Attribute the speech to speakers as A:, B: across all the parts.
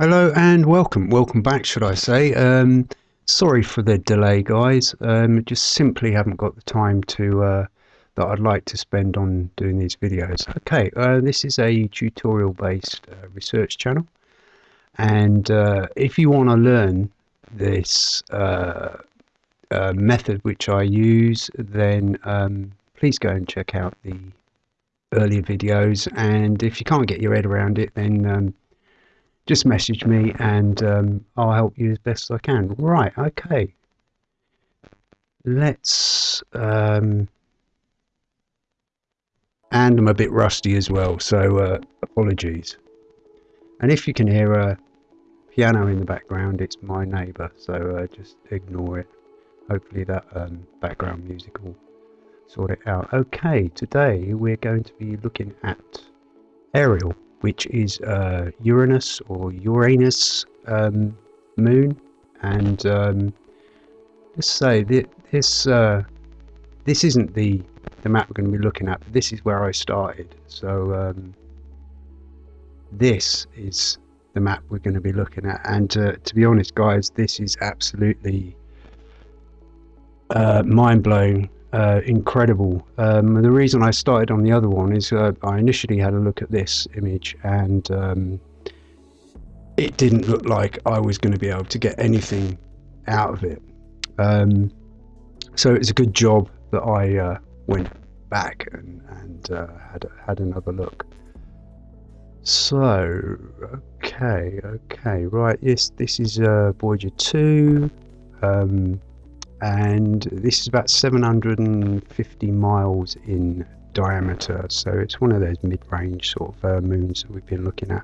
A: Hello and welcome. Welcome back, should I say. Um, sorry for the delay, guys. Um, just simply haven't got the time to uh, that I'd like to spend on doing these videos. Okay, uh, this is a tutorial-based uh, research channel, and uh, if you want to learn this uh, uh, method which I use, then um, please go and check out the earlier videos. And if you can't get your head around it, then um, just message me and um, I'll help you as best I can. Right, okay. Let's. Um, and I'm a bit rusty as well, so uh, apologies. And if you can hear a piano in the background, it's my neighbour, so uh, just ignore it. Hopefully, that um, background music will sort it out. Okay, today we're going to be looking at Ariel which is uh, Uranus or Uranus um, moon. And um, let's say that this uh, this isn't the the map we're going to be looking at. But this is where I started. So um, this is the map we're going to be looking at. And uh, to be honest, guys, this is absolutely uh, mind blowing uh, incredible. Um, the reason I started on the other one is uh, I initially had a look at this image and um, it didn't look like I was going to be able to get anything out of it. Um, so it's a good job that I uh, went back and, and uh, had, had another look. So, okay, okay, right, yes, this is uh, Voyager 2. Um, and this is about 750 miles in diameter. So it's one of those mid-range sort of uh, moons that we've been looking at.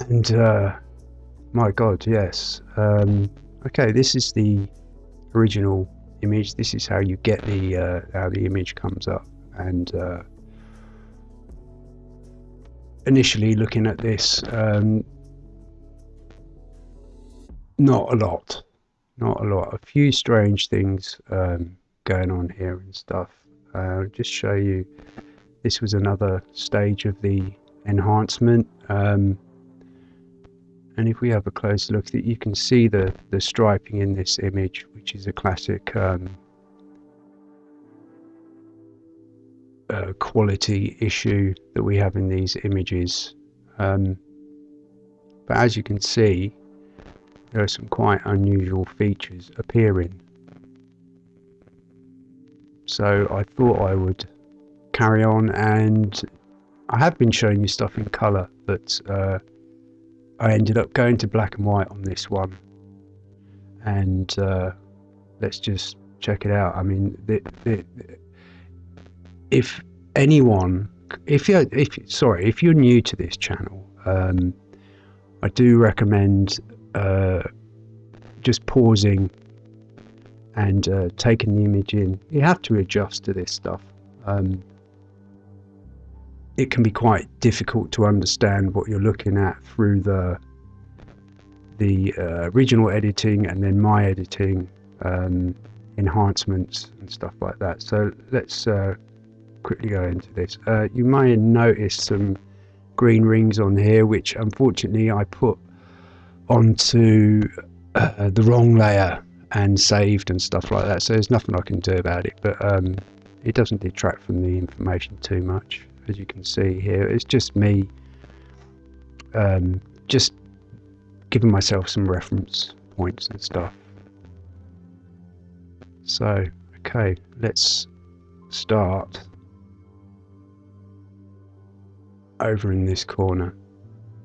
A: And uh, my god yes. Um, okay this is the original image. This is how you get the uh, how the image comes up. And uh, initially looking at this um, not a lot not a lot. A few strange things um, going on here and stuff. Uh, just show you. This was another stage of the enhancement. Um, and if we have a close look, that you can see the the striping in this image, which is a classic um, uh, quality issue that we have in these images. Um, but as you can see, there are some quite unusual features appearing. So I thought I would carry on and I have been showing you stuff in colour but uh, I ended up going to black and white on this one and uh, let's just check it out. I mean, the, the, if anyone, if you're, if sorry, if you're new to this channel, um, I do recommend uh, just pausing and uh, taking the image in. You have to adjust to this stuff. Um, it can be quite difficult to understand what you're looking at through the the uh, original editing and then my editing um, enhancements and stuff like that. So let's uh, quickly go into this. Uh, you may notice some green rings on here, which unfortunately I put onto uh, the wrong layer and saved and stuff like that. So there's nothing I can do about it, but um, it doesn't detract from the information too much, as you can see here. It's just me um, just giving myself some reference points and stuff. So, okay, let's start over in this corner.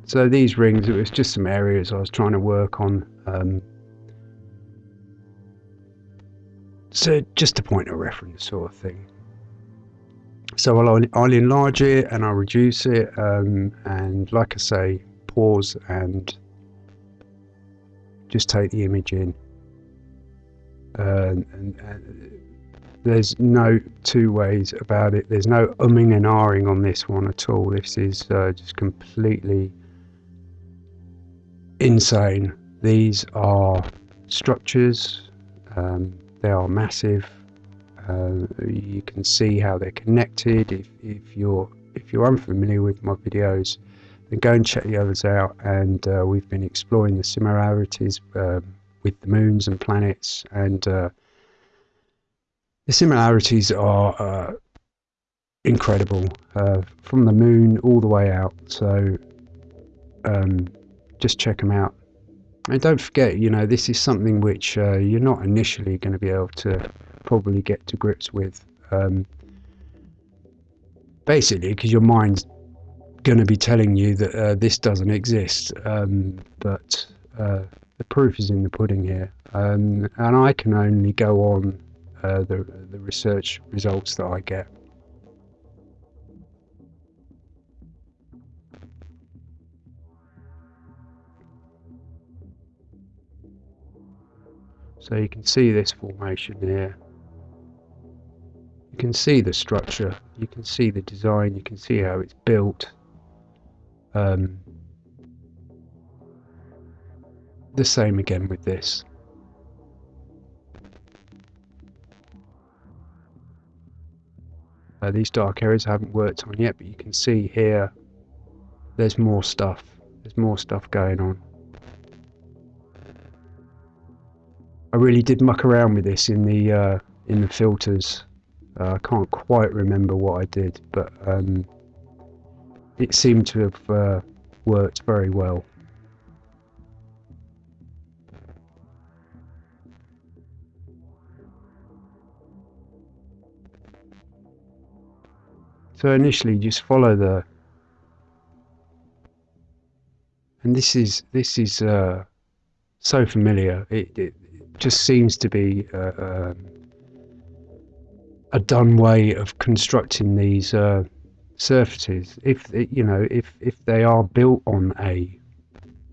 A: So these rings, it was just some areas I was trying to work on. Um, so just a point of reference sort of thing. So I'll, I'll enlarge it and I'll reduce it um, and like I say, pause and just take the image in. and, and there's no two ways about it. There's no umming and ahhing on this one at all. This is uh, just completely insane. These are structures, um, they are massive. Uh, you can see how they're connected. If, if you're if you're unfamiliar with my videos, then go and check the others out. And uh, we've been exploring the similarities um, with the moons and planets, and uh, the similarities are uh, incredible uh, from the moon all the way out. So um, just check them out. And don't forget, you know, this is something which uh, you're not initially going to be able to probably get to grips with. Um, basically, because your mind's going to be telling you that uh, this doesn't exist. Um, but uh, the proof is in the pudding here. Um, and I can only go on uh, the, the research results that I get. So you can see this formation here. You can see the structure, you can see the design, you can see how it's built. Um, the same again with this. Uh, these dark areas I haven't worked on yet, but you can see here there's more stuff. There's more stuff going on. I really did muck around with this in the uh, in the filters. Uh, I can't quite remember what I did, but um, it seemed to have uh, worked very well. So initially, just follow the, and this is this is uh, so familiar. It, it just seems to be uh, um, a done way of constructing these uh, surfaces. If you know, if if they are built on a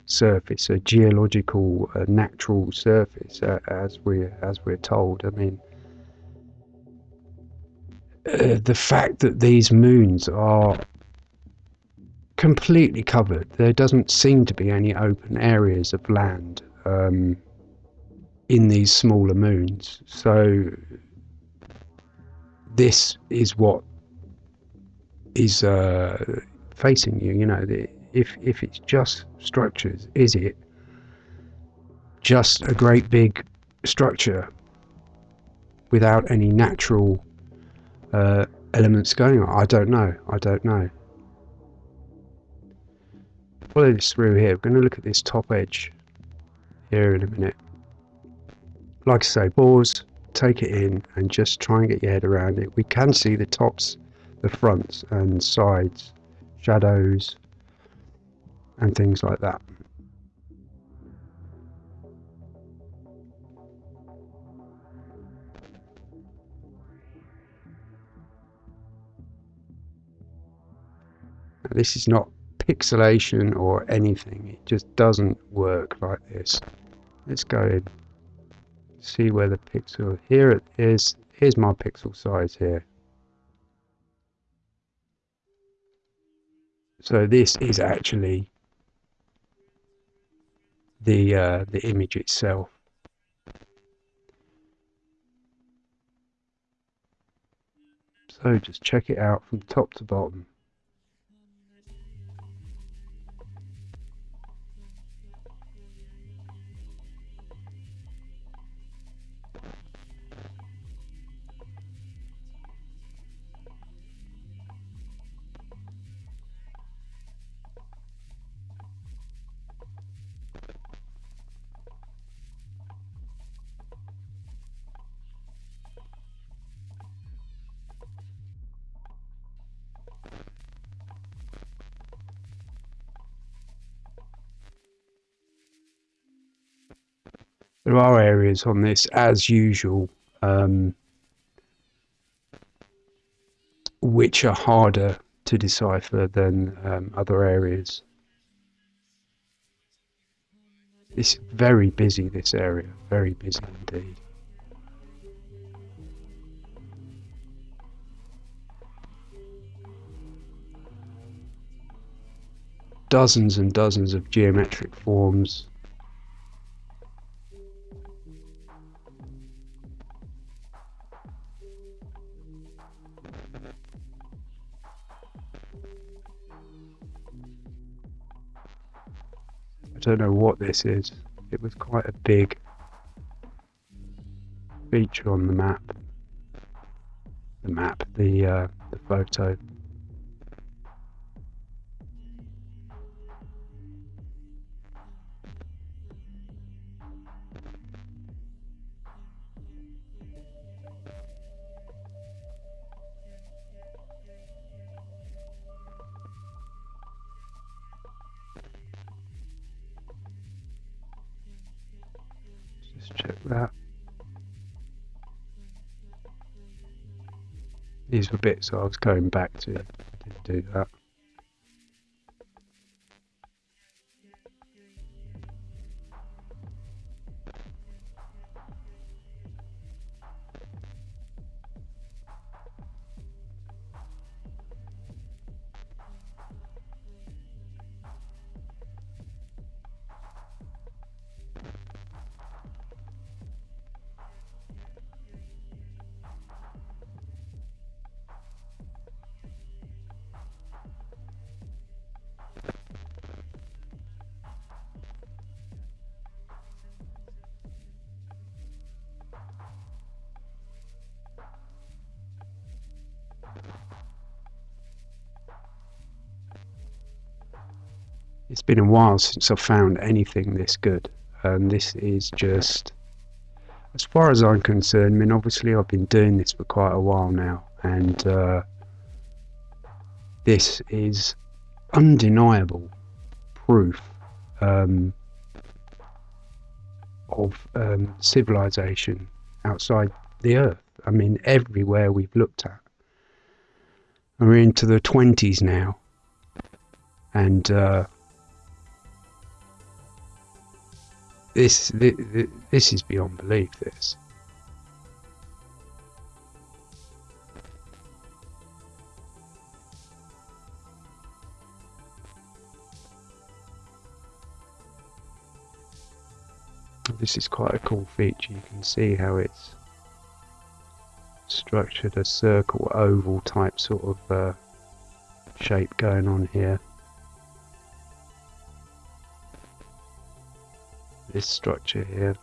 A: surface, a geological, uh, natural surface, uh, as we as we're told. I mean, uh, the fact that these moons are completely covered, there doesn't seem to be any open areas of land. Um, in these smaller moons. So this is what is uh, facing you. You know, the, if if it's just structures, is it just a great big structure without any natural uh, elements going on? I don't know. I don't know. Follow this through here. We're going to look at this top edge here in a minute like I say, pause, take it in, and just try and get your head around it. We can see the tops, the fronts and sides, shadows, and things like that. This is not pixelation or anything, it just doesn't work like this. Let's go in see where the pixel here it is here's my pixel size here. So this is actually the uh, the image itself. So just check it out from top to bottom there are areas on this, as usual, um, which are harder to decipher than um, other areas. It's very busy, this area, very busy indeed. Dozens and dozens of geometric forms don't know what this is. It was quite a big feature on the map. The map, the uh, the photo. That. These were bits I was going back to. Did do that. It's been a while since I've found anything this good, and this is just, as far as I'm concerned. I mean, obviously, I've been doing this for quite a while now, and uh, this is undeniable proof um, of um, civilization outside the Earth. I mean, everywhere we've looked at. We're into the 20s now, and uh, this, this is beyond belief. This. This is quite a cool feature. You can see how it's structured a circle oval type sort of uh, shape going on here. This structure here.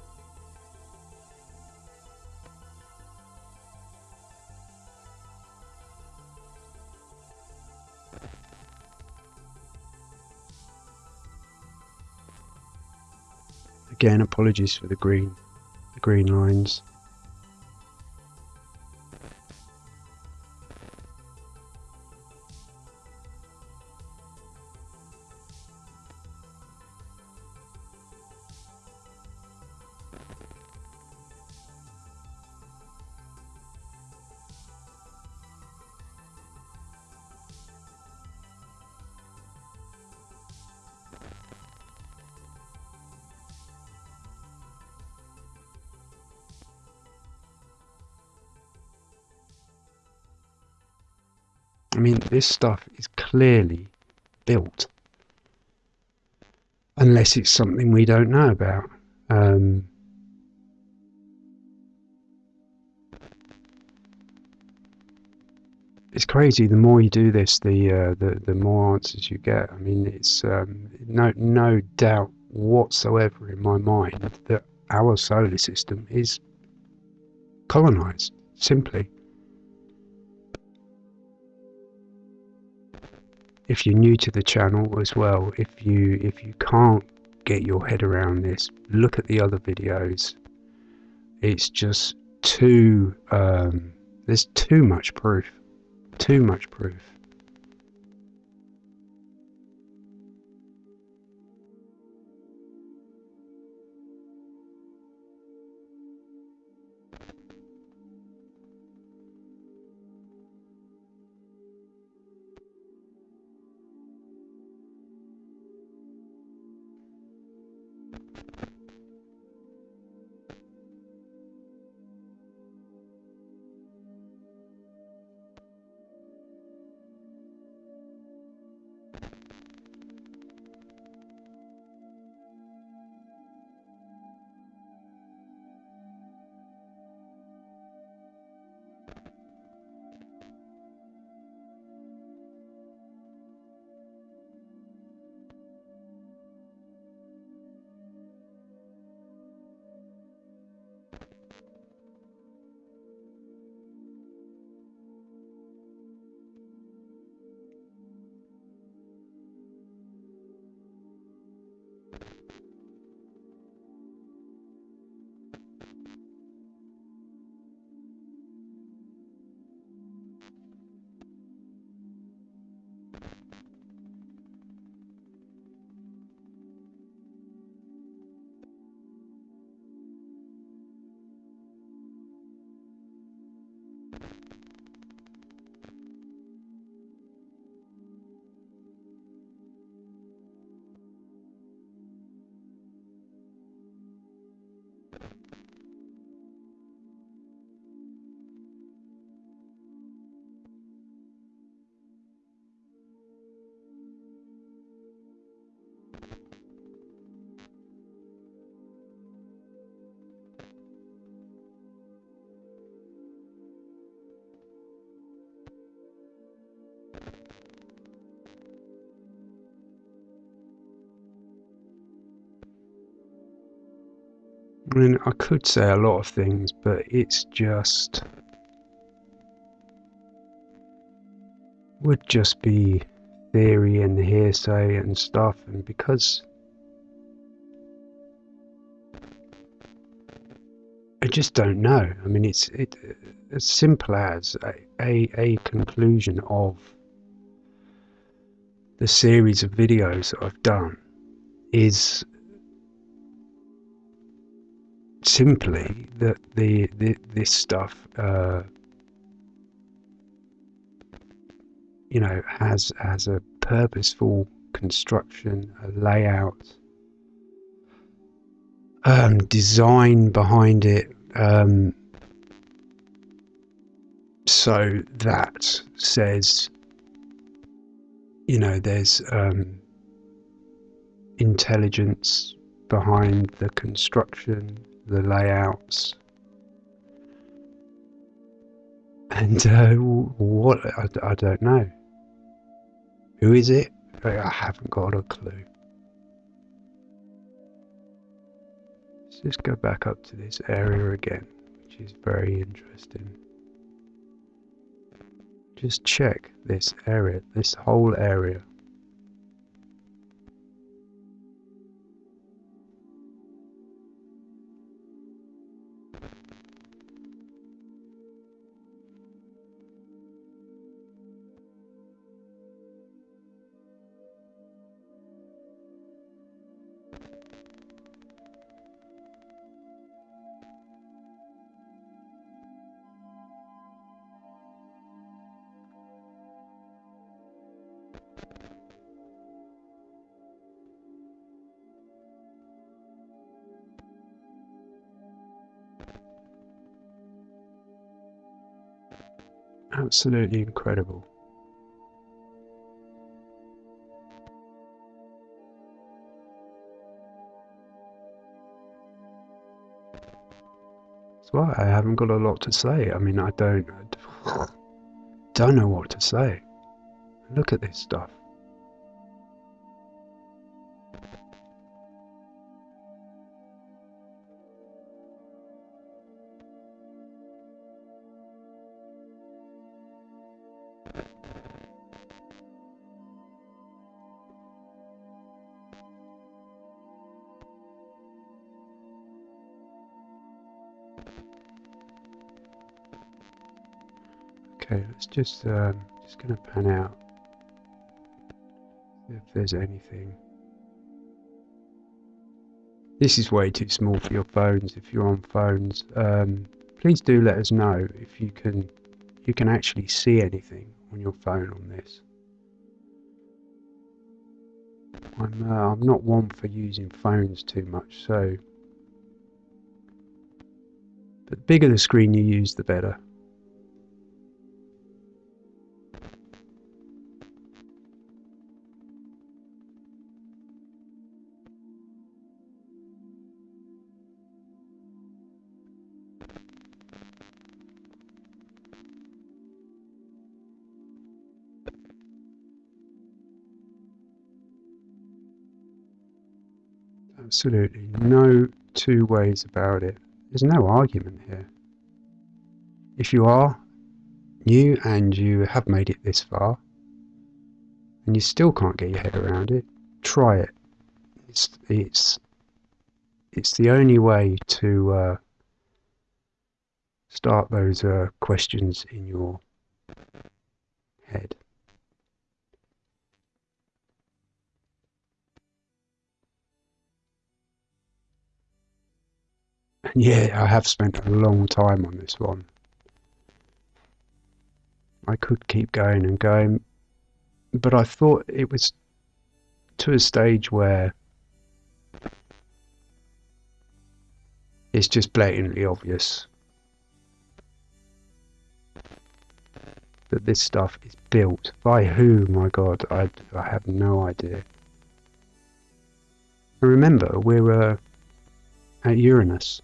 A: Again, apologies for the green, the green lines. I mean, this stuff is clearly built. Unless it's something we don't know about. Um, it's crazy. The more you do this, the uh, the the more answers you get. I mean, it's um, no no doubt whatsoever in my mind that our solar system is colonized. Simply. If you're new to the channel as well, if you if you can't get your head around this, look at the other videos. It's just too um, there's too much proof, too much proof. I mean, I could say a lot of things, but it's just would just be theory and hearsay and stuff, and because I just don't know. I mean, it's it as simple as a, a, a conclusion of the series of videos that I've done is simply that the, the this stuff uh, you know has has a purposeful construction a layout um, design behind it um, so that says you know there's um, intelligence behind the construction the layouts. And uh, what? I, I don't know. Who is it? I haven't got a clue. Let's just go back up to this area again, which is very interesting. Just check this area, this whole area. Absolutely incredible. That's why I haven't got a lot to say. I mean, I don't, I don't know what to say. Look at this stuff. Okay, let's just um, just gonna pan out if there's anything. This is way too small for your phones. If you're on phones, um, please do let us know if you can you can actually see anything on your phone on this. I'm uh, I'm not one for using phones too much, so but the bigger the screen you use, the better. Absolutely no two ways about it. There's no argument here. If you are new and you have made it this far, and you still can't get your head around it, try it. It's it's it's the only way to uh, start those uh, questions in your Yeah, I have spent a long time on this one. I could keep going and going, but I thought it was to a stage where it's just blatantly obvious that this stuff is built. By who my god? I, I have no idea. And remember we're uh, at Uranus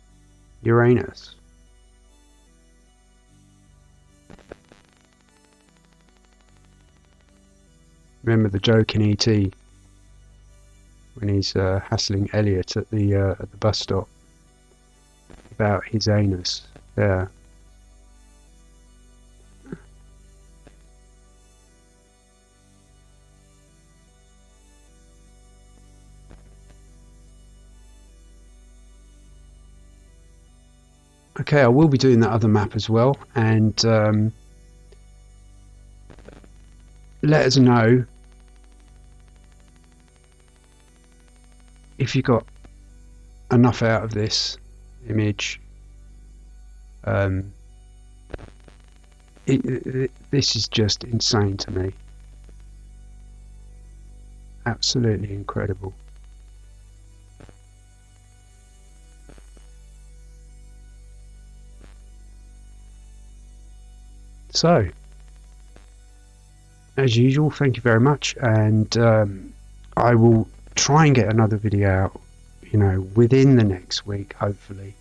A: Uranus remember the joke in ET when he's uh, hassling Elliott at the uh, at the bus stop about his anus. Yeah. Okay, I will be doing that other map as well, and um, let us know if you got enough out of this image. Um, it, it, this is just insane to me. Absolutely incredible so as usual thank you very much and um, I will try and get another video out you know within the next week hopefully.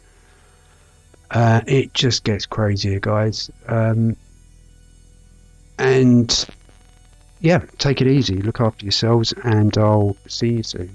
A: Uh, it just gets crazier guys. Um, and yeah take it easy. Look after yourselves and I'll see you soon